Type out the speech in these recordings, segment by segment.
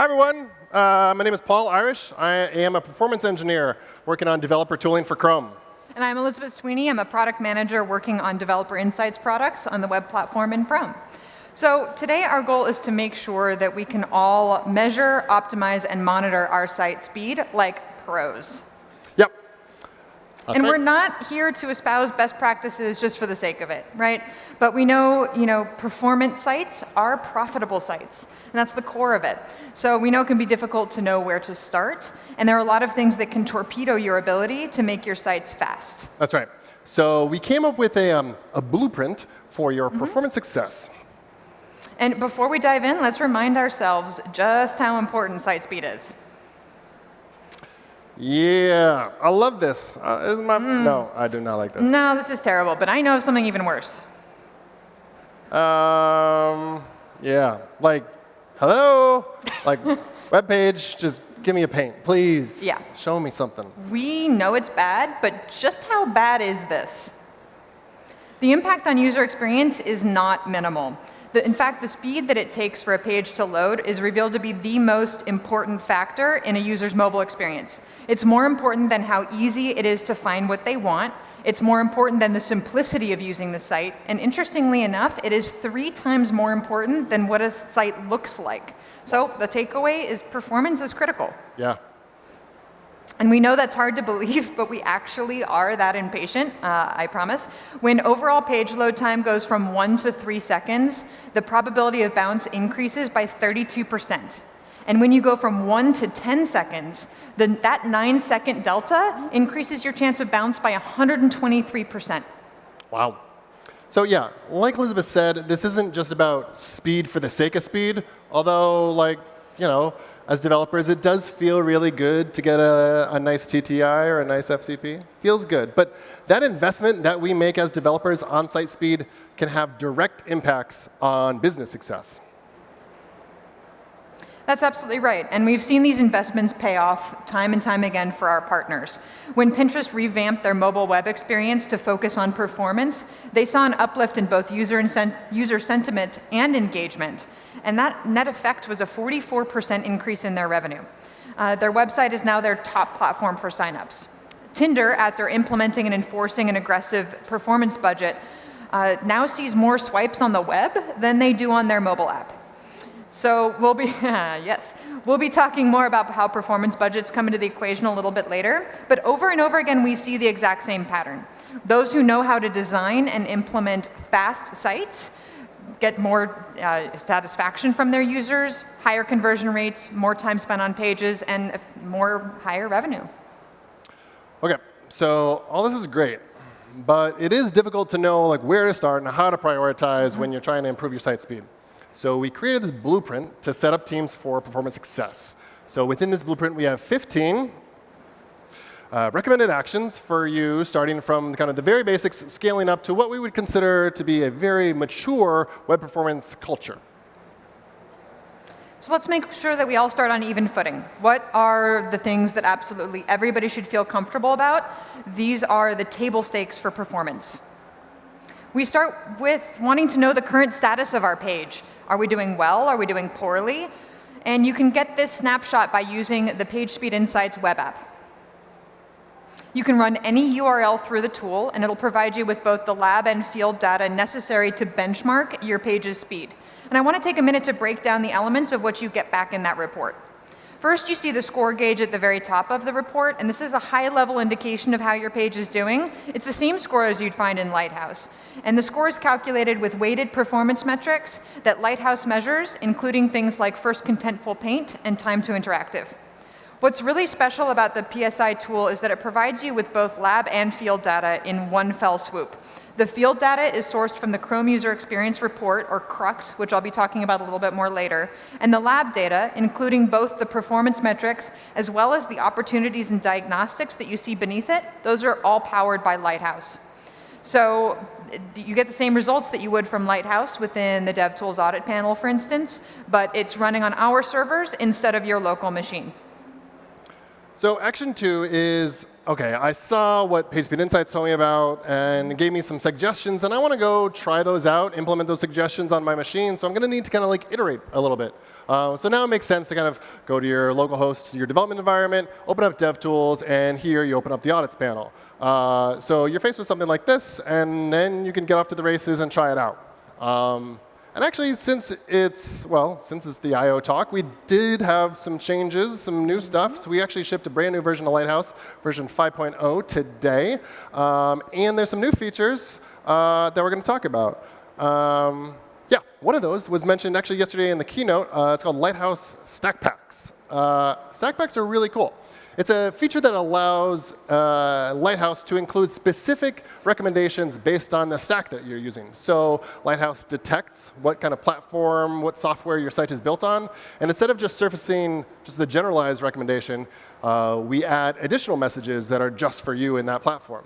Hi, everyone. Uh, my name is Paul Irish. I am a performance engineer working on developer tooling for Chrome. And I'm Elizabeth Sweeny. I'm a product manager working on Developer Insights products on the web platform in Chrome. So today our goal is to make sure that we can all measure, optimize, and monitor our site speed like pros. That's and right. we're not here to espouse best practices just for the sake of it, right? But we know, you know, performance sites are profitable sites, and that's the core of it. So we know it can be difficult to know where to start, and there are a lot of things that can torpedo your ability to make your sites fast. That's right. So we came up with a, um, a blueprint for your mm -hmm. performance success. And before we dive in, let's remind ourselves just how important site speed is. Yeah, I love this. Uh, my, mm. No, I do not like this. No, this is terrible, but I know of something even worse. Um, yeah, like, hello? like, web page, just give me a paint, please. Yeah. Show me something. We know it's bad, but just how bad is this? The impact on user experience is not minimal. The, in fact, the speed that it takes for a page to load is revealed to be the most important factor in a user's mobile experience. It's more important than how easy it is to find what they want. It's more important than the simplicity of using the site. And interestingly enough, it is three times more important than what a site looks like. So the takeaway is performance is critical. Yeah. And we know that's hard to believe, but we actually are that impatient, uh, I promise. When overall page load time goes from one to three seconds, the probability of bounce increases by 32%. And when you go from one to 10 seconds, then that nine second delta increases your chance of bounce by 123%. Wow. So yeah, like Elizabeth said, this isn't just about speed for the sake of speed, although like, you know, as developers, it does feel really good to get a, a, nice TTI or a nice FCP. Feels good. But that investment that we make as developers on site speed can have direct impacts on business success. That's absolutely right. And we've seen these investments pay off time and time again for our partners. When Pinterest revamped their mobile web experience to focus on performance, they saw an uplift in both user, user sentiment and engagement. And that net effect was a 44% increase in their revenue. Uh, their website is now their top platform for signups. Tinder, after implementing and enforcing an aggressive performance budget, uh, now sees more swipes on the web than they do on their mobile app. So we'll be, yes, we'll be talking more about how performance budgets come into the equation a little bit later. But over and over again, we see the exact same pattern. Those who know how to design and implement fast sites get more uh, satisfaction from their users, higher conversion rates, more time spent on pages, and more higher revenue. OK, so all this is great. But it is difficult to know like where to start and how to prioritize mm -hmm. when you're trying to improve your site speed. So we created this blueprint to set up teams for performance success. So within this blueprint, we have 15 uh, recommended actions for you, starting from kind of the very basics, scaling up to what we would consider to be a very mature web performance culture. So let's make sure that we all start on even footing. What are the things that absolutely everybody should feel comfortable about? These are the table stakes for performance. We start with wanting to know the current status of our page. Are we doing well? Are we doing poorly? And you can get this snapshot by using the PageSpeed Insights web app. You can run any URL through the tool, and it'll provide you with both the lab and field data necessary to benchmark your page's speed. And I want to take a minute to break down the elements of what you get back in that report. First, you see the score gauge at the very top of the report, and this is a high-level indication of how your page is doing. It's the same score as you'd find in Lighthouse. And the score is calculated with weighted performance metrics that Lighthouse measures, including things like first contentful paint and time to interactive. What's really special about the PSI tool is that it provides you with both lab and field data in one fell swoop. The field data is sourced from the Chrome User Experience Report, or CRUX, which I'll be talking about a little bit more later, and the lab data, including both the performance metrics as well as the opportunities and diagnostics that you see beneath it, those are all powered by Lighthouse. So you get the same results that you would from Lighthouse within the DevTools audit panel, for instance, but it's running on our servers instead of your local machine. So action two is okay, I saw what PageSpeed Insights told me about and gave me some suggestions, and I want to go try those out, implement those suggestions on my machine. So I'm going to need to kind of like iterate a little bit. Uh, so now it makes sense to kind of go to your local host, your development environment, open up DevTools, and here you open up the audits panel. Uh, so you're faced with something like this, and then you can get off to the races and try it out. Um, and actually, since it's, well, since it's the I.O. talk, we did have some changes, some new stuff. So we actually shipped a brand new version of Lighthouse, version 5.0 today. Um, and there's some new features uh, that we're going to talk about. Um, yeah, one of those was mentioned actually yesterday in the keynote. Uh, it's called Lighthouse Stack Packs. Uh, stack Packs are really cool. It's a feature that allows uh, Lighthouse to include specific recommendations based on the stack that you're using. So Lighthouse detects what kind of platform, what software your site is built on. And instead of just surfacing just the generalized recommendation, uh, we add additional messages that are just for you in that platform.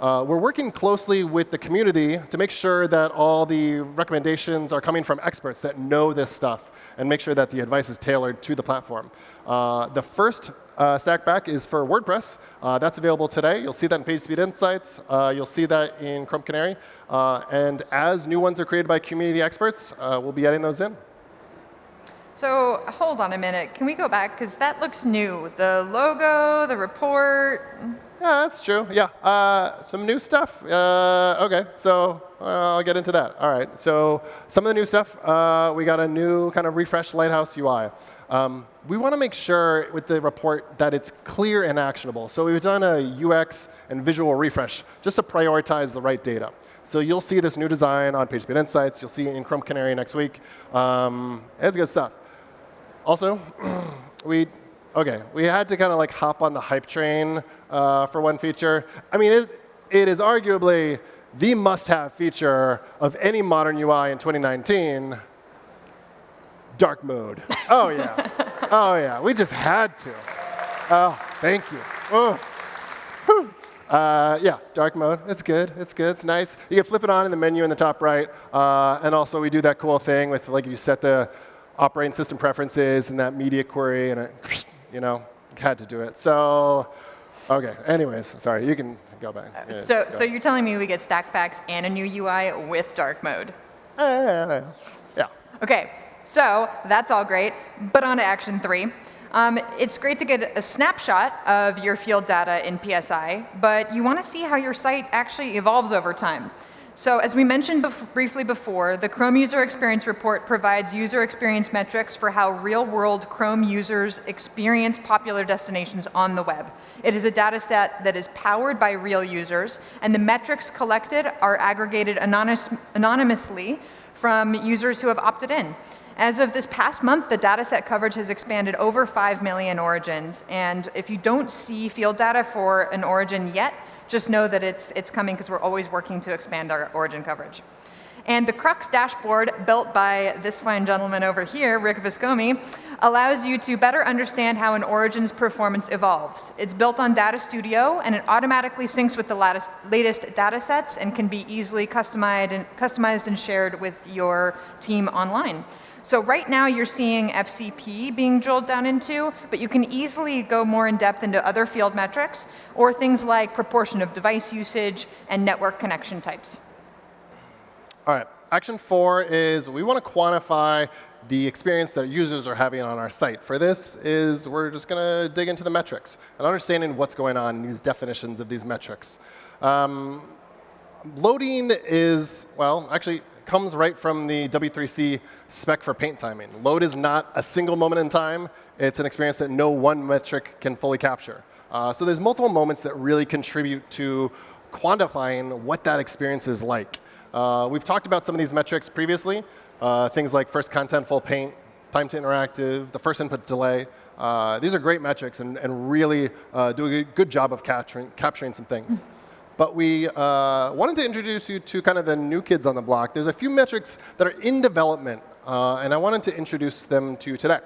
Uh, we're working closely with the community to make sure that all the recommendations are coming from experts that know this stuff and make sure that the advice is tailored to the platform. Uh, the first uh, Stackpack is for WordPress. Uh, that's available today. You'll see that in PageSpeed Insights. Uh, you'll see that in Chrome Canary. Uh, and as new ones are created by community experts, uh, we'll be adding those in. So hold on a minute. Can we go back? Because that looks new. The logo, the report. Yeah, that's true. Yeah, uh, some new stuff. Uh, OK, so uh, I'll get into that. All right, so some of the new stuff. Uh, we got a new kind of refreshed Lighthouse UI. Um, we want to make sure with the report that it's clear and actionable. So we've done a UX and visual refresh just to prioritize the right data. So you'll see this new design on PageSpeed Insights. You'll see it in Chrome Canary next week. Um, it's good stuff. Also, we OK, we had to kind of like hop on the hype train uh, for one feature. I mean, it, it is arguably the must-have feature of any modern UI in 2019 dark mode. Oh, yeah. oh, yeah. We just had to. Oh, thank you. Oh. Uh, yeah, dark mode. It's good. It's good. It's nice. You can flip it on in the menu in the top right. Uh, and also, we do that cool thing with, like, you set the operating system preferences and that media query, and it, you know, had to do it. So, OK. Anyways, sorry. You can go back. Yeah, so, go. so you're telling me we get stack packs and a new UI with dark mode? Uh, yeah, yeah. Yes. yeah. OK. So that's all great, but on to action three. Um, it's great to get a snapshot of your field data in PSI, but you want to see how your site actually evolves over time. So as we mentioned bef briefly before, the Chrome User Experience Report provides user experience metrics for how real-world Chrome users experience popular destinations on the web. It is a data set that is powered by real users, and the metrics collected are aggregated anonymous anonymously from users who have opted in. As of this past month, the dataset coverage has expanded over 5 million origins. And if you don't see field data for an origin yet, just know that it's, it's coming because we're always working to expand our origin coverage. And the Crux dashboard, built by this fine gentleman over here, Rick Viscomi, allows you to better understand how an origin's performance evolves. It's built on Data Studio, and it automatically syncs with the latest, latest data sets and can be easily customized and, customized and shared with your team online. So right now you're seeing FCP being drilled down into, but you can easily go more in depth into other field metrics or things like proportion of device usage and network connection types. All right, action four is we want to quantify the experience that users are having on our site. For this is we're just going to dig into the metrics and understanding what's going on in these definitions of these metrics. Um, loading is, well, actually, comes right from the W3C spec for paint timing. Load is not a single moment in time. It's an experience that no one metric can fully capture. Uh, so there's multiple moments that really contribute to quantifying what that experience is like. Uh, we've talked about some of these metrics previously, uh, things like first contentful paint, time to interactive, the first input delay. Uh, these are great metrics and, and really uh, do a good job of capturing, capturing some things. But we uh, wanted to introduce you to kind of the new kids on the block. There's a few metrics that are in development, uh, and I wanted to introduce them to you today.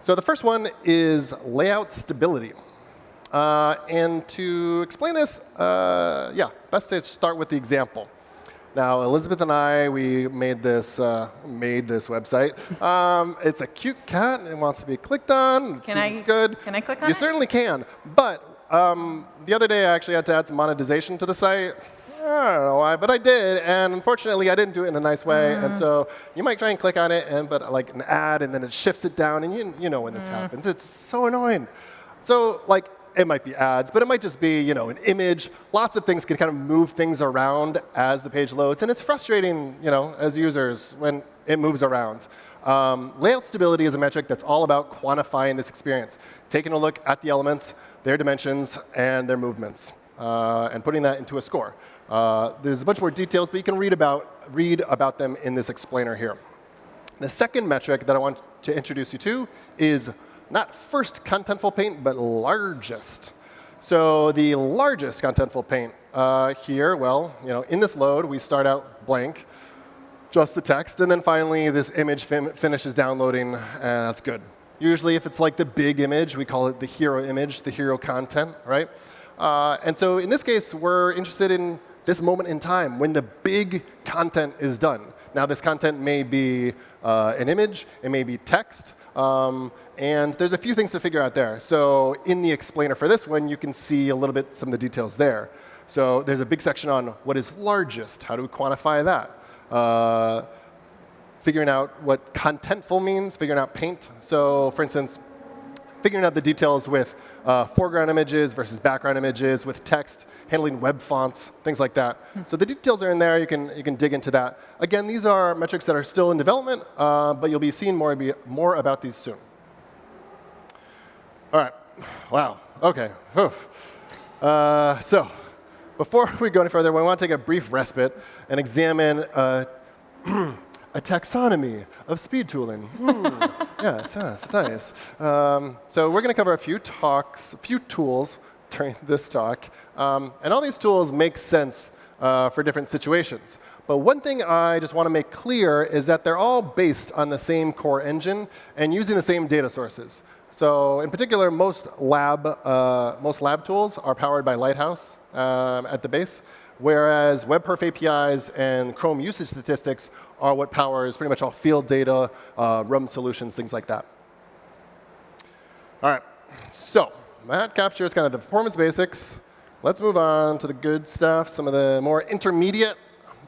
So the first one is layout stability. Uh, and to explain this, uh, yeah, best to start with the example. Now, Elizabeth and I, we made this uh, made this website. Um, it's a cute cat. It wants to be clicked on. It can seems I, good. Can I click on you it? You certainly can. But um, the other day I actually had to add some monetization to the site. I don't know why, but I did, and unfortunately I didn't do it in a nice way. And so you might try and click on it, and but like an ad, and then it shifts it down, and you you know when this happens. It's so annoying. So like it might be ads, but it might just be you know an image. Lots of things can kind of move things around as the page loads, and it's frustrating you know as users when it moves around. Um, layout stability is a metric that's all about quantifying this experience, taking a look at the elements, their dimensions, and their movements, uh, and putting that into a score. Uh, there's a bunch more details, but you can read about, read about them in this explainer here. The second metric that I want to introduce you to is not first contentful paint, but largest. So the largest contentful paint uh, here, well, you know, in this load, we start out blank, just the text, and then finally this image fin finishes downloading, and that's good. Usually if it's like the big image, we call it the hero image, the hero content, right? Uh, and so in this case, we're interested in this moment in time when the big content is done. Now, this content may be uh, an image, it may be text, um, and there's a few things to figure out there. So in the explainer for this one, you can see a little bit some of the details there. So there's a big section on what is largest. How do we quantify that? Uh, figuring out what contentful means, figuring out paint. So for instance, figuring out the details with uh, foreground images versus background images, with text, handling web fonts, things like that. So the details are in there. You can, you can dig into that. Again, these are metrics that are still in development, uh, but you'll be seeing more, more about these soon. All right. Wow. OK. Uh, so before we go any further, we want to take a brief respite and examine uh, a taxonomy of speed tooling. Hmm. yes, yes, nice. Um, so we're going to cover a few talks, a few tools during this talk. Um, and all these tools make sense uh, for different situations. But one thing I just want to make clear is that they're all based on the same core engine and using the same data sources. So in particular, most lab, uh, most lab tools are powered by Lighthouse um, at the base, whereas WebPerf APIs and Chrome usage statistics are what powers pretty much all field data, uh, RUM solutions, things like that. All right, so that captures kind of the performance basics. Let's move on to the good stuff, some of the more intermediate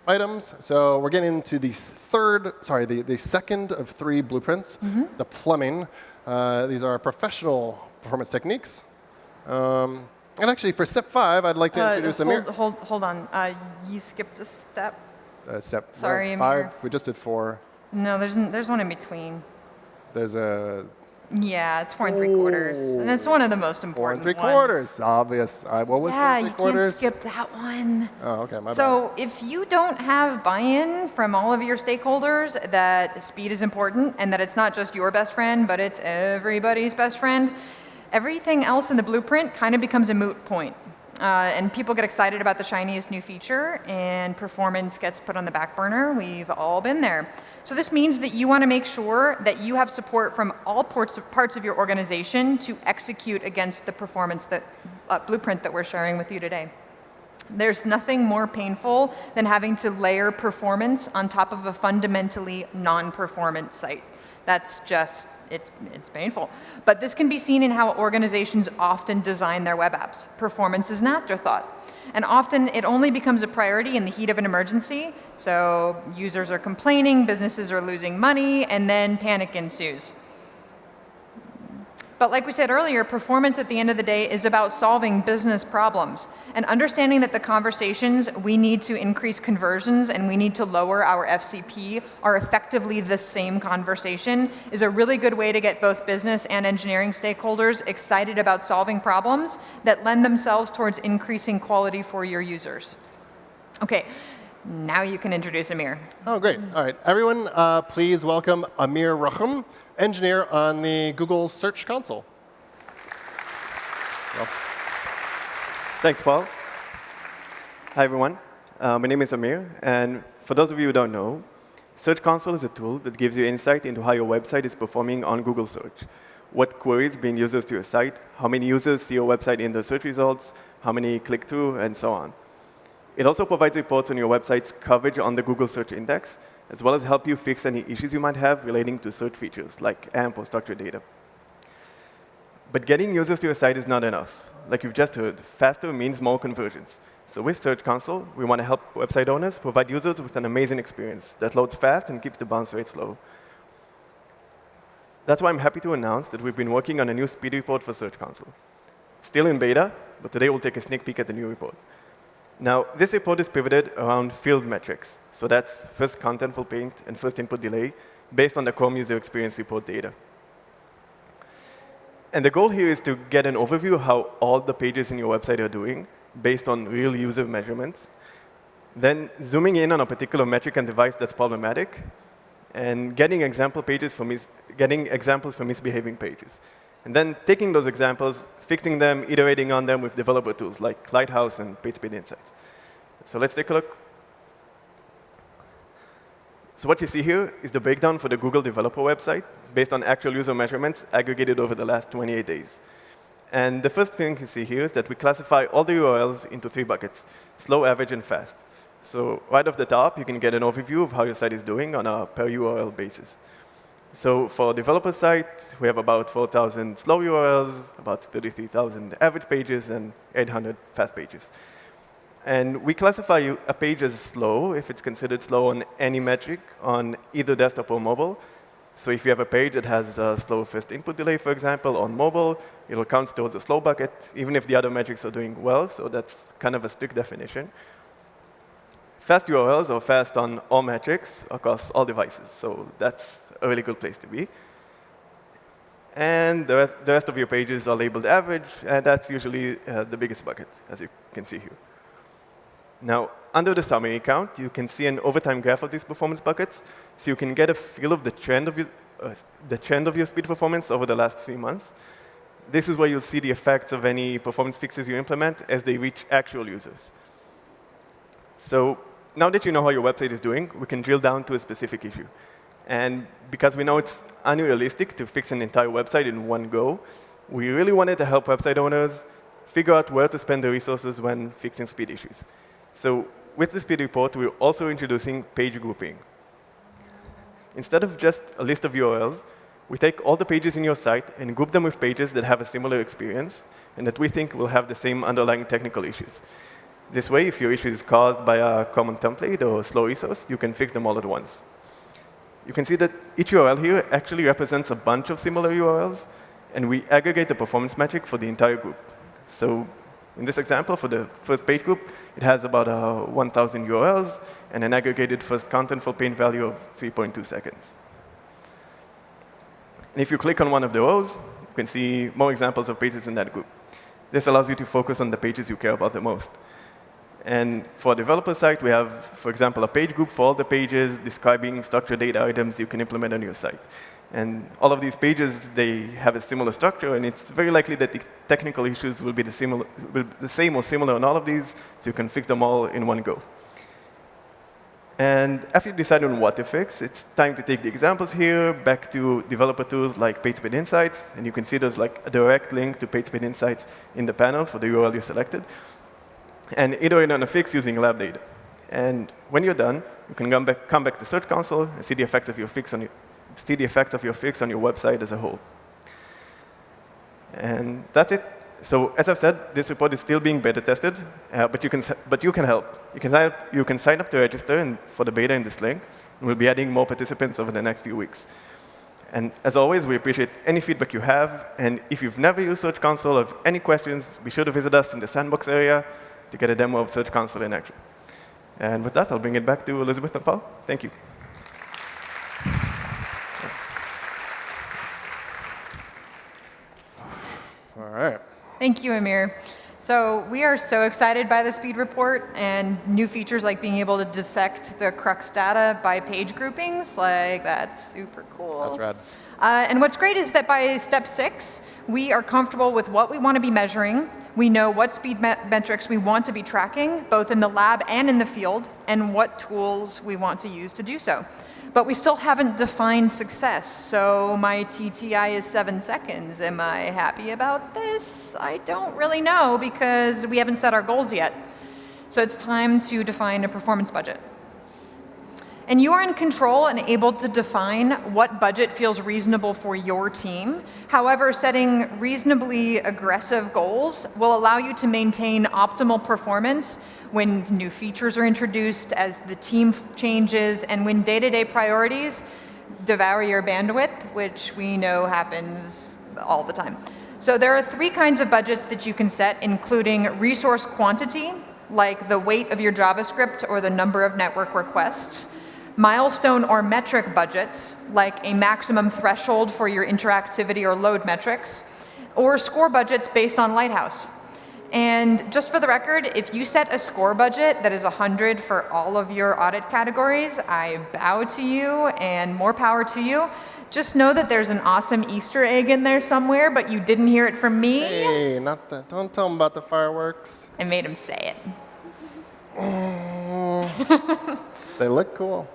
items. So we're getting into the third, sorry, the, the second of three blueprints, mm -hmm. the plumbing. Uh, these are professional performance techniques. Um, and actually, for step five, I'd like to uh, introduce hold, Amir. Hold, hold on. Uh, you skipped a step uh, step Sorry, five. We just did four. No, there's there's one in between. There's a. Yeah, it's four and three quarters, and it's one of the most important. Four and three ones. quarters, obvious. Uh, what was yeah, four and three quarters? Yeah, you can't skip that one. Oh, okay, my so bad. if you don't have buy-in from all of your stakeholders that speed is important and that it's not just your best friend, but it's everybody's best friend, everything else in the blueprint kind of becomes a moot point. Uh, and people get excited about the shiniest new feature, and performance gets put on the back burner. We've all been there. So this means that you want to make sure that you have support from all parts of, parts of your organization to execute against the performance that, uh, blueprint that we're sharing with you today. There's nothing more painful than having to layer performance on top of a fundamentally non-performance site. That's just it's, it's painful. But this can be seen in how organizations often design their web apps. Performance is an afterthought. And often it only becomes a priority in the heat of an emergency. So users are complaining, businesses are losing money, and then panic ensues. But like we said earlier, performance at the end of the day is about solving business problems and understanding that the conversations we need to increase conversions and we need to lower our FCP are effectively the same conversation is a really good way to get both business and engineering stakeholders excited about solving problems that lend themselves towards increasing quality for your users. Okay, now you can introduce Amir. Oh, great. All right. Everyone, uh, please welcome Amir Rahim, engineer on the Google Search Console. Well. Thanks, Paul. Hi, everyone. Uh, my name is Amir. And for those of you who don't know, Search Console is a tool that gives you insight into how your website is performing on Google Search. What queries bring users to your site, how many users see your website in the search results, how many click through, and so on. It also provides reports on your website's coverage on the Google Search Index, as well as help you fix any issues you might have relating to search features like AMP or structured data. But getting users to your site is not enough. like you've just heard, faster means more conversions. So with Search Console, we want to help website owners provide users with an amazing experience that loads fast and keeps the bounce rate low. That's why I'm happy to announce that we've been working on a new speed report for Search Console. Still in beta, but today we'll take a sneak peek at the new report. Now, this report is pivoted around field metrics. So that's first contentful paint and first input delay based on the Chrome user experience report data. And the goal here is to get an overview of how all the pages in your website are doing based on real user measurements. Then zooming in on a particular metric and device that's problematic, and getting example pages for mis getting examples for misbehaving pages. And then taking those examples, fixing them, iterating on them with developer tools like Lighthouse and PageSpeed Insights. So let's take a look. So what you see here is the breakdown for the Google developer website based on actual user measurements aggregated over the last 28 days. And the first thing you see here is that we classify all the URLs into three buckets, slow, average, and fast. So right off the top, you can get an overview of how your site is doing on a per URL basis. So for developer site, we have about 4,000 slow URLs, about 33,000 average pages, and 800 fast pages. And we classify a page as slow if it's considered slow on any metric on either desktop or mobile. So if you have a page that has a slow first input delay, for example, on mobile, it'll count towards a slow bucket, even if the other metrics are doing well. So that's kind of a strict definition. Fast URLs are fast on all metrics across all devices. So that's a really good place to be. And the rest, the rest of your pages are labeled average, and that's usually uh, the biggest bucket, as you can see here. Now, under the summary count, you can see an overtime graph of these performance buckets, so you can get a feel of the trend of your, uh, the trend of your speed performance over the last three months. This is where you'll see the effects of any performance fixes you implement as they reach actual users. So now that you know how your website is doing, we can drill down to a specific issue. And because we know it's unrealistic to fix an entire website in one go, we really wanted to help website owners figure out where to spend the resources when fixing speed issues. So with the speed report, we're also introducing page grouping. Instead of just a list of URLs, we take all the pages in your site and group them with pages that have a similar experience and that we think will have the same underlying technical issues. This way, if your issue is caused by a common template or a slow resource, you can fix them all at once. You can see that each URL here actually represents a bunch of similar URLs, and we aggregate the performance metric for the entire group. So in this example, for the first page group, it has about uh, 1,000 URLs and an aggregated first contentful paint value of 3.2 seconds. And if you click on one of the rows, you can see more examples of pages in that group. This allows you to focus on the pages you care about the most. And for developer site, we have, for example, a page group for all the pages describing structured data items you can implement on your site. And all of these pages, they have a similar structure, and it's very likely that the technical issues will be the, similar, will be the same or similar on all of these, so you can fix them all in one go. And after you decide on what to fix, it's time to take the examples here back to developer tools like PageSpeed Insights, and you can see there's like a direct link to PageSpeed Insights in the panel for the URL you selected, and iterate on a fix using lab data. And when you're done, you can come back, come back to Search Console and see the effects of your fix on your, see the effects of your fix on your website as a whole. And that's it. So as I've said, this report is still being beta tested, uh, but, you can, but you can help. You can, sign up, you can sign up to register and for the beta in this link, and we'll be adding more participants over the next few weeks. And as always, we appreciate any feedback you have. And if you've never used Search Console or have any questions, be sure to visit us in the sandbox area to get a demo of Search Console in action. And with that, I'll bring it back to Elizabeth and Paul. Thank you. All right. Thank you, Amir. So we are so excited by the speed report and new features like being able to dissect the crux data by page groupings. Like, that's super cool. That's rad. Uh, and what's great is that by step six, we are comfortable with what we want to be measuring. We know what speed me metrics we want to be tracking, both in the lab and in the field, and what tools we want to use to do so. But we still haven't defined success. So my TTI is seven seconds. Am I happy about this? I don't really know because we haven't set our goals yet. So it's time to define a performance budget. And you are in control and able to define what budget feels reasonable for your team. However, setting reasonably aggressive goals will allow you to maintain optimal performance when new features are introduced, as the team changes, and when day-to-day -day priorities devour your bandwidth, which we know happens all the time. So there are three kinds of budgets that you can set, including resource quantity, like the weight of your JavaScript or the number of network requests, milestone or metric budgets, like a maximum threshold for your interactivity or load metrics, or score budgets based on Lighthouse. And just for the record, if you set a score budget that is 100 for all of your audit categories, I bow to you and more power to you. Just know that there's an awesome Easter egg in there somewhere, but you didn't hear it from me. Hey, not that. Don't tell him about the fireworks. I made him say it. they look cool. All right, all right.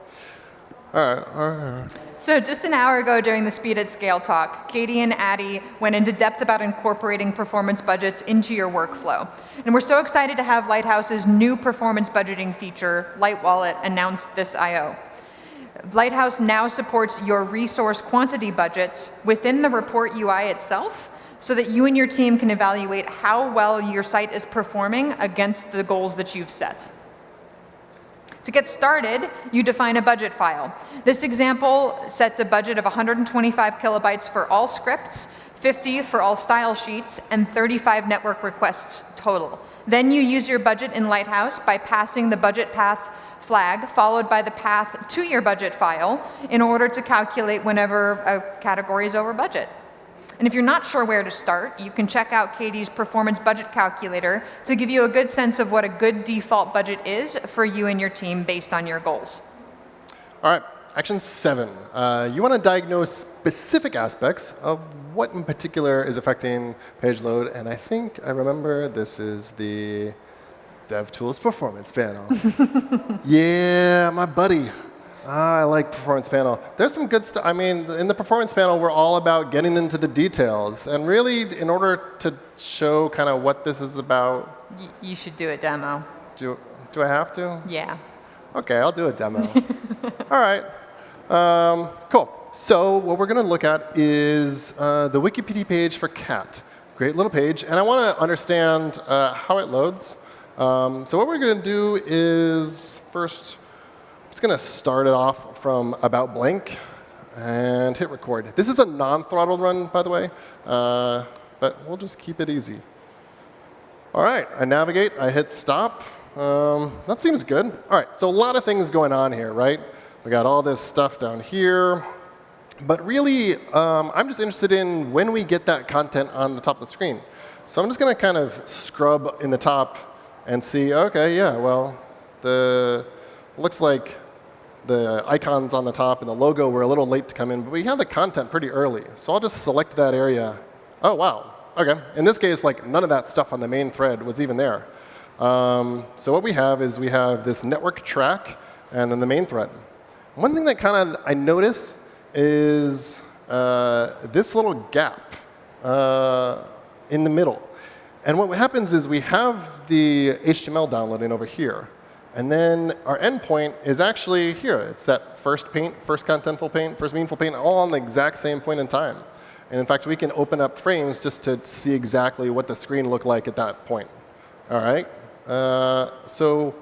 So just an hour ago during the Speed at Scale talk, Katie and Addy went into depth about incorporating performance budgets into your workflow. And we're so excited to have Lighthouse's new performance budgeting feature, Light Wallet, announced this I.O. Lighthouse now supports your resource quantity budgets within the report UI itself so that you and your team can evaluate how well your site is performing against the goals that you've set. To get started, you define a budget file. This example sets a budget of 125 kilobytes for all scripts, 50 for all style sheets, and 35 network requests total. Then you use your budget in Lighthouse by passing the budget path flag followed by the path to your budget file in order to calculate whenever a category is over budget. And if you're not sure where to start, you can check out Katie's performance budget calculator to give you a good sense of what a good default budget is for you and your team based on your goals. All right, action seven. Uh, you want to diagnose specific aspects of what in particular is affecting page load. And I think I remember this is the DevTools Performance Panel. yeah, my buddy. Ah, I like Performance Panel. There's some good stuff. I mean, in the Performance Panel, we're all about getting into the details. And really, in order to show kind of what this is about. Y you should do a demo. Do, do I have to? Yeah. OK, I'll do a demo. all right. Um, cool. So what we're going to look at is uh, the Wikipedia page for cat. Great little page. And I want to understand uh, how it loads. Um, so what we're going to do is first, just going to start it off from about blank and hit record. This is a non-throttled run, by the way, uh, but we'll just keep it easy. All right, I navigate, I hit stop. Um, that seems good. All right, so a lot of things going on here, right? We got all this stuff down here. But really, um, I'm just interested in when we get that content on the top of the screen. So I'm just going to kind of scrub in the top and see, OK, yeah, well, the looks like the icons on the top and the logo were a little late to come in, but we had the content pretty early. So I'll just select that area. Oh, wow. OK. In this case, like none of that stuff on the main thread was even there. Um, so what we have is we have this network track and then the main thread. One thing that kind of I notice is uh, this little gap uh, in the middle. And what happens is we have the HTML downloading over here. And then our endpoint is actually here. It's that first paint, first contentful paint, first meaningful paint, all on the exact same point in time. And in fact, we can open up frames just to see exactly what the screen looked like at that point. All right? Uh, so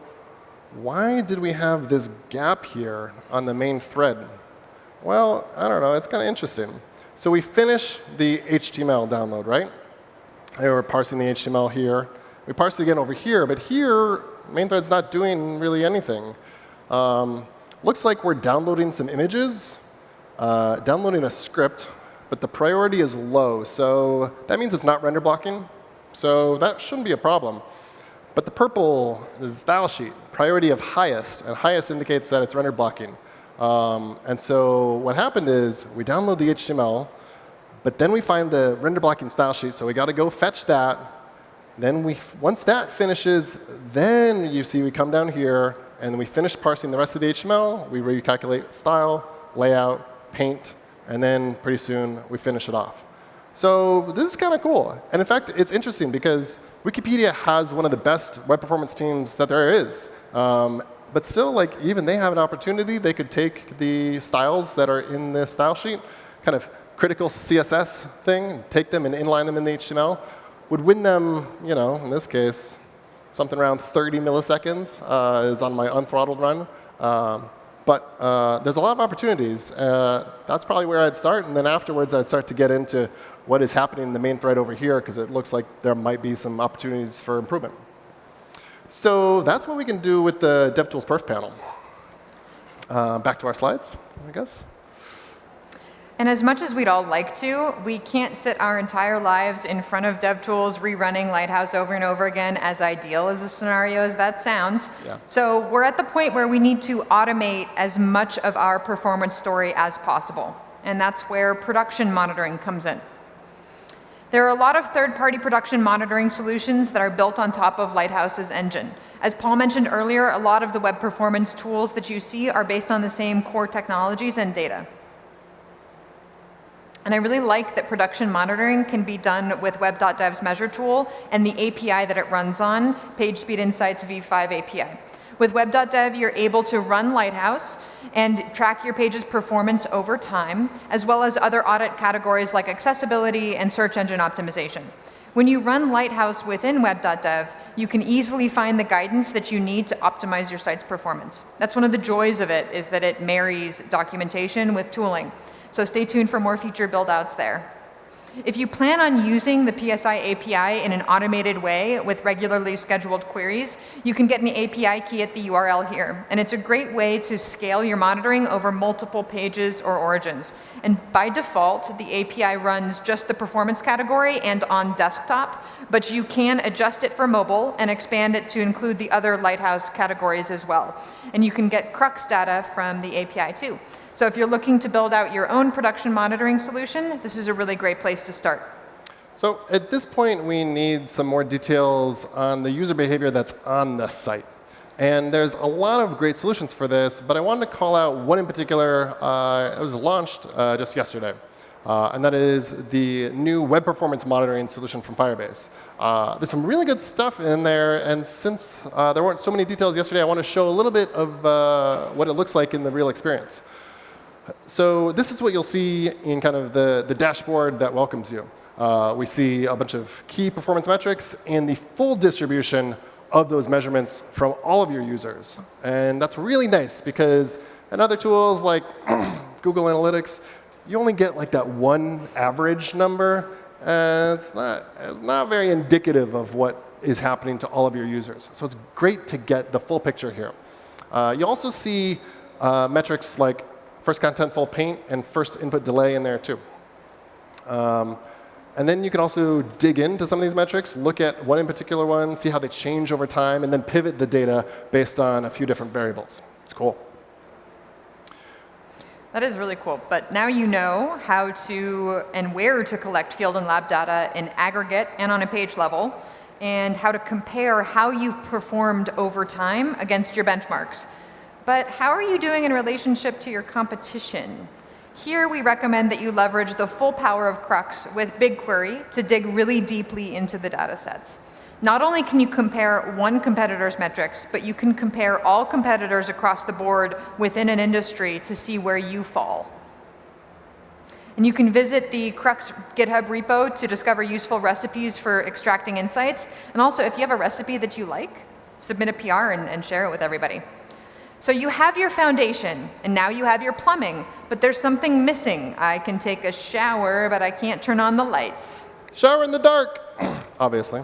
why did we have this gap here on the main thread? Well, I don't know. It's kind of interesting. So we finish the HTML download, right? we're parsing the HTML here. We parse it again over here, but here, main thread's not doing really anything. Um, looks like we're downloading some images, uh, downloading a script, but the priority is low. So that means it's not render blocking. So that shouldn't be a problem. But the purple is style sheet, priority of highest, and highest indicates that it's render blocking. Um, and so what happened is we download the HTML, but then we find the render blocking style sheet, so we got to go fetch that. Then we, once that finishes, then you see we come down here, and we finish parsing the rest of the HTML. We recalculate style, layout, paint, and then pretty soon we finish it off. So this is kind of cool. And in fact, it's interesting because Wikipedia has one of the best web performance teams that there is. Um, but still, like even they have an opportunity. They could take the styles that are in this style sheet, kind of critical CSS thing, take them and inline them in the HTML, would win them, you know, in this case, something around 30 milliseconds uh, is on my unthrottled run. Um, but uh, there's a lot of opportunities. Uh, that's probably where I'd start. And then afterwards, I'd start to get into what is happening in the main thread over here, because it looks like there might be some opportunities for improvement. So that's what we can do with the DevTools Perf panel. Uh, back to our slides, I guess. And as much as we'd all like to, we can't sit our entire lives in front of DevTools rerunning Lighthouse over and over again, as ideal as a scenario as that sounds. Yeah. So we're at the point where we need to automate as much of our performance story as possible. And that's where production monitoring comes in. There are a lot of third-party production monitoring solutions that are built on top of Lighthouse's engine. As Paul mentioned earlier, a lot of the web performance tools that you see are based on the same core technologies and data. And I really like that production monitoring can be done with web.dev's measure tool and the API that it runs on, PageSpeed Insights v5 API. With web.dev, you're able to run Lighthouse and track your page's performance over time, as well as other audit categories like accessibility and search engine optimization. When you run Lighthouse within web.dev, you can easily find the guidance that you need to optimize your site's performance. That's one of the joys of it, is that it marries documentation with tooling. So stay tuned for more future build-outs there. If you plan on using the PSI API in an automated way with regularly scheduled queries, you can get an API key at the URL here. And it's a great way to scale your monitoring over multiple pages or origins. And by default, the API runs just the performance category and on desktop, but you can adjust it for mobile and expand it to include the other Lighthouse categories as well. And you can get Crux data from the API too. So if you're looking to build out your own production monitoring solution, this is a really great place to start. So at this point, we need some more details on the user behavior that's on the site. And there's a lot of great solutions for this, but I wanted to call out one in particular. Uh, it was launched uh, just yesterday. Uh, and that is the new web performance monitoring solution from Firebase. Uh, there's some really good stuff in there, and since uh, there weren't so many details yesterday, I want to show a little bit of uh, what it looks like in the real experience. So this is what you'll see in kind of the, the dashboard that welcomes you. Uh, we see a bunch of key performance metrics and the full distribution of those measurements from all of your users. And that's really nice because in other tools like Google Analytics, you only get like that one average number. And it's not, it's not very indicative of what is happening to all of your users. So it's great to get the full picture here. Uh, you also see uh, metrics like first contentful paint and first input delay in there too. Um, and then you can also dig into some of these metrics, look at one in particular one, see how they change over time, and then pivot the data based on a few different variables. It's cool. That is really cool. But now you know how to and where to collect field and lab data in aggregate and on a page level, and how to compare how you've performed over time against your benchmarks. But how are you doing in relationship to your competition? Here we recommend that you leverage the full power of Crux with BigQuery to dig really deeply into the data sets. Not only can you compare one competitor's metrics, but you can compare all competitors across the board within an industry to see where you fall. And you can visit the Crux GitHub repo to discover useful recipes for extracting insights. And also, if you have a recipe that you like, submit a PR and, and share it with everybody. So you have your foundation, and now you have your plumbing, but there's something missing. I can take a shower, but I can't turn on the lights. Shower in the dark, obviously.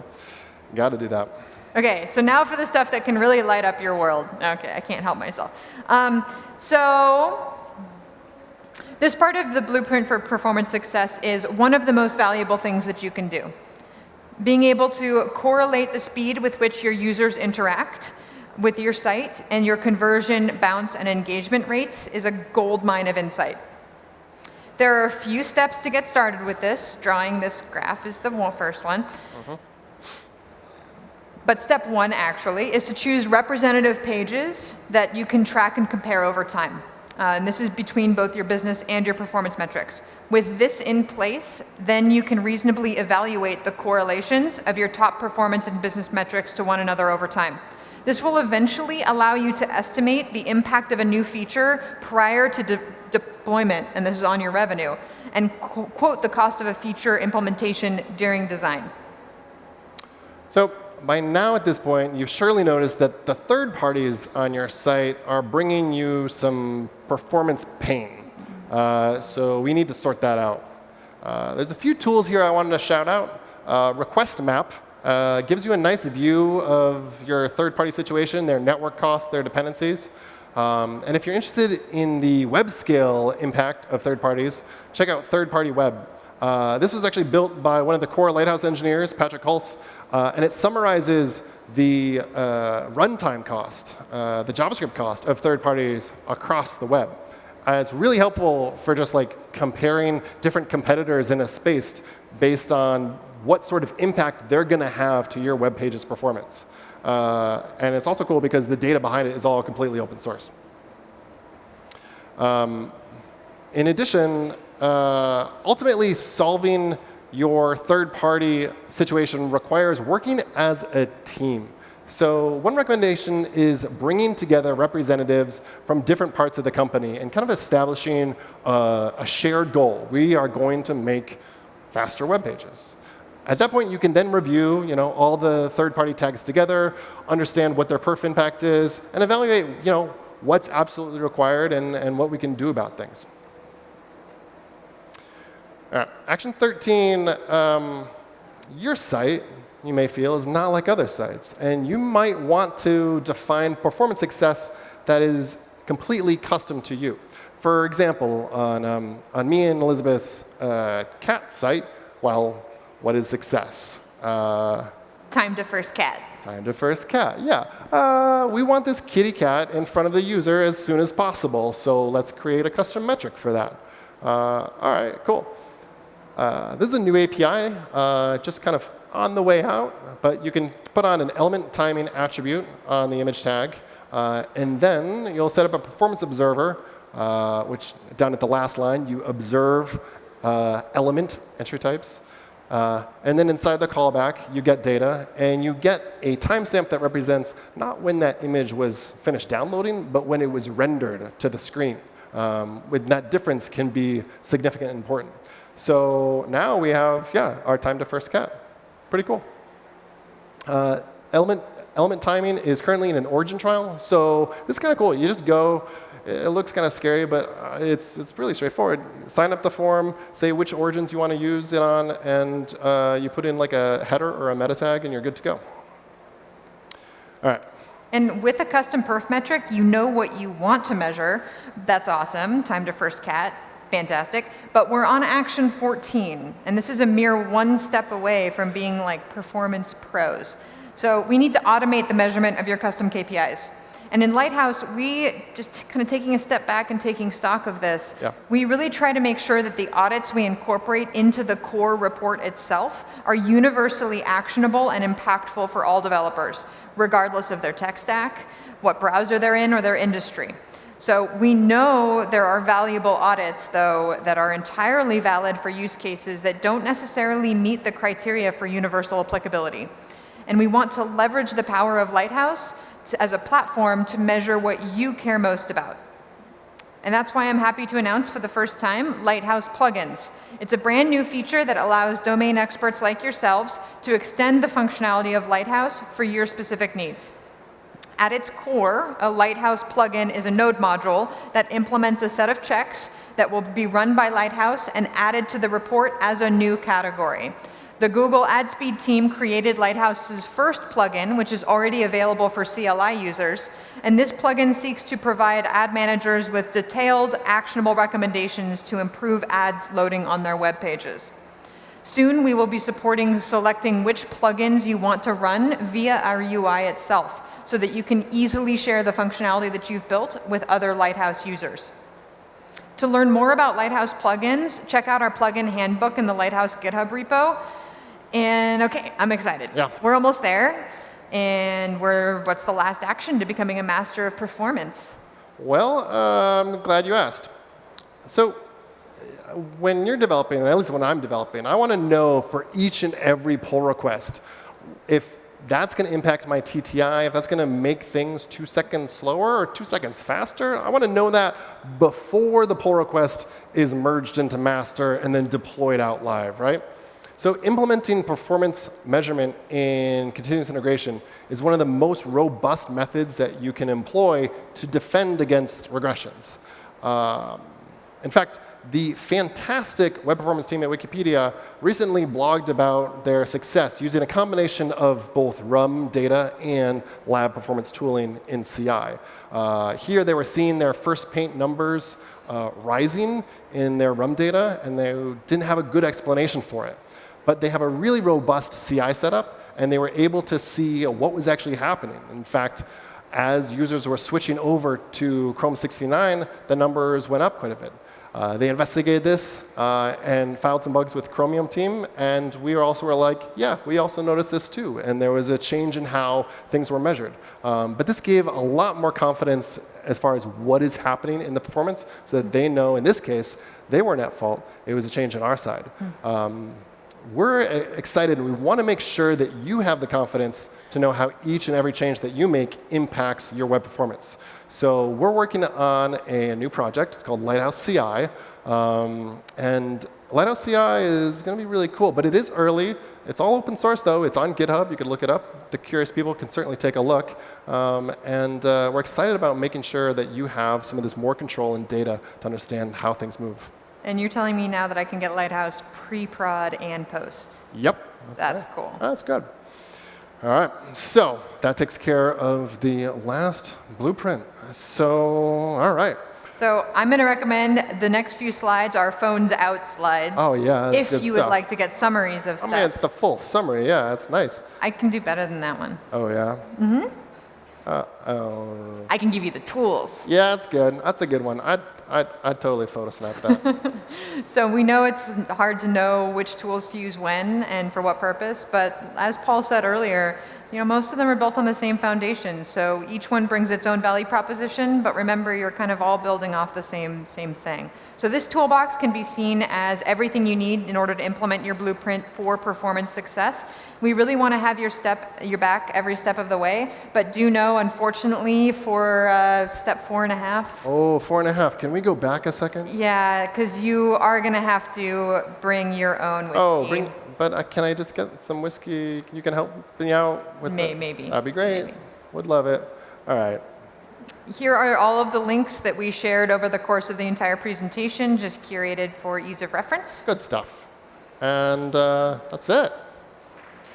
Got to do that. Okay, so now for the stuff that can really light up your world. Okay, I can't help myself. Um, so this part of the blueprint for performance success is one of the most valuable things that you can do. Being able to correlate the speed with which your users interact with your site and your conversion, bounce, and engagement rates is a gold mine of insight. There are a few steps to get started with this. Drawing this graph is the first one. Mm -hmm. But step one, actually, is to choose representative pages that you can track and compare over time. Uh, and this is between both your business and your performance metrics. With this in place, then you can reasonably evaluate the correlations of your top performance and business metrics to one another over time. This will eventually allow you to estimate the impact of a new feature prior to de deployment, and this is on your revenue, and qu quote the cost of a feature implementation during design. So by now at this point, you've surely noticed that the third parties on your site are bringing you some performance pain. Uh, so we need to sort that out. Uh, there's a few tools here I wanted to shout out. Uh, request map uh, gives you a nice view of your third-party situation, their network costs, their dependencies. Um, and if you're interested in the web scale impact of third parties, check out third party web. Uh, this was actually built by one of the core Lighthouse engineers, Patrick Hulce, uh, and it summarizes the uh, runtime cost, uh, the JavaScript cost of third parties across the web. Uh, it's really helpful for just like comparing different competitors in a space based on what sort of impact they're going to have to your web page's performance. Uh, and it's also cool because the data behind it is all completely open source. Um, in addition, uh, ultimately solving your third-party situation requires working as a team. So one recommendation is bringing together representatives from different parts of the company and kind of establishing uh, a shared goal. We are going to make faster web pages. At that point, you can then review you know, all the third-party tags together, understand what their perf impact is, and evaluate you know, what's absolutely required and, and what we can do about things. All right, action 13, um, your site, you may feel, is not like other sites. And you might want to define performance success that is completely custom to you. For example, on, um, on me and Elizabeth's uh, cat site, well, what is success? Uh, time to first cat. Time to first cat, yeah. Uh, we want this kitty cat in front of the user as soon as possible, so let's create a custom metric for that. Uh, all right, cool. Uh, this is a new API, uh, just kind of on the way out, but you can put on an element timing attribute on the image tag, uh, and then you'll set up a performance observer, uh, which down at the last line, you observe uh, element entry types. Uh, and then inside the callback, you get data, and you get a timestamp that represents not when that image was finished downloading, but when it was rendered to the screen. Um, that difference can be significant and important. So now we have, yeah, our time to first cat. Pretty cool. Uh, element, element timing is currently in an origin trial. So this is kind of cool. You just go, it looks kind of scary, but uh, it's, it's really straightforward. Sign up the form, say which origins you want to use it on, and uh, you put in like a header or a meta tag, and you're good to go. All right. And with a custom perf metric, you know what you want to measure. That's awesome. Time to first cat fantastic. But we're on action 14, and this is a mere one step away from being like performance pros. So we need to automate the measurement of your custom KPIs. And in Lighthouse, we, just kind of taking a step back and taking stock of this, yeah. we really try to make sure that the audits we incorporate into the core report itself are universally actionable and impactful for all developers, regardless of their tech stack, what browser they're in, or their industry. So we know there are valuable audits, though, that are entirely valid for use cases that don't necessarily meet the criteria for universal applicability. And we want to leverage the power of Lighthouse to, as a platform to measure what you care most about. And that's why I'm happy to announce for the first time Lighthouse plugins. It's a brand new feature that allows domain experts like yourselves to extend the functionality of Lighthouse for your specific needs. At its core, a Lighthouse plugin is a node module that implements a set of checks that will be run by Lighthouse and added to the report as a new category. The Google AdSpeed team created Lighthouse's first plugin, which is already available for CLI users. And this plugin seeks to provide ad managers with detailed, actionable recommendations to improve ads loading on their web pages. Soon, we will be supporting selecting which plugins you want to run via our UI itself so that you can easily share the functionality that you've built with other Lighthouse users. To learn more about Lighthouse plugins, check out our plugin handbook in the Lighthouse GitHub repo. And OK, I'm excited. Yeah. We're almost there. And we're, what's the last action to becoming a master of performance? Well, uh, I'm glad you asked. So when you're developing, at least when I'm developing, I want to know for each and every pull request if that's going to impact my TTI, if that's going to make things two seconds slower or two seconds faster, I want to know that before the pull request is merged into master and then deployed out live, right? So implementing performance measurement in continuous integration is one of the most robust methods that you can employ to defend against regressions. Um, in fact, the fantastic web performance team at Wikipedia recently blogged about their success using a combination of both RUM data and lab performance tooling in CI. Uh, here they were seeing their first paint numbers uh, rising in their RUM data, and they didn't have a good explanation for it. But they have a really robust CI setup, and they were able to see what was actually happening. In fact, as users were switching over to Chrome 69, the numbers went up quite a bit. Uh, they investigated this uh, and filed some bugs with Chromium team, and we also were like, yeah, we also noticed this too. And there was a change in how things were measured. Um, but this gave a lot more confidence as far as what is happening in the performance, so that they know, in this case, they weren't at fault. It was a change on our side. Um, we're excited and we want to make sure that you have the confidence to know how each and every change that you make impacts your web performance. So we're working on a new project. It's called Lighthouse CI. Um, and Lighthouse CI is going to be really cool, but it is early. It's all open source, though. It's on GitHub. You can look it up. The curious people can certainly take a look. Um, and uh, we're excited about making sure that you have some of this more control and data to understand how things move. And you're telling me now that I can get Lighthouse pre-prod and post. Yep. That's, that's cool. That's good. All right. So that takes care of the last blueprint. So, all right. So I'm going to recommend the next few slides are phones out slides. Oh, yeah. if you stuff. would like to get summaries of stuff. I mean, it's the full summary. Yeah, that's nice. I can do better than that one. Oh, yeah? Mm-hmm. Uh, oh. I can give you the tools. Yeah, that's good. That's a good one. I'd, I'd, I'd totally photosnap that. so we know it's hard to know which tools to use when and for what purpose, but as Paul said earlier, you know, most of them are built on the same foundation, so each one brings its own value proposition, but remember you're kind of all building off the same, same thing. So this toolbox can be seen as everything you need in order to implement your blueprint for performance success. We really want to have your step, your back every step of the way, but do know, unfortunately, for uh, step four and a half. Oh, four and a half. Can we go back a second? Yeah, because you are going to have to bring your own whiskey. Oh, bring, but uh, can I just get some whiskey? You can help me out with May, Maybe. That'd be great. Maybe. Would love it. All right. Here are all of the links that we shared over the course of the entire presentation, just curated for ease of reference. Good stuff. And uh, that's it.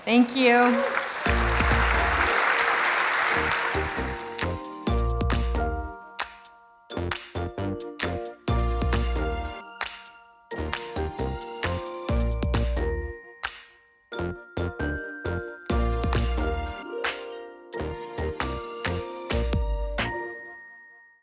Thank you.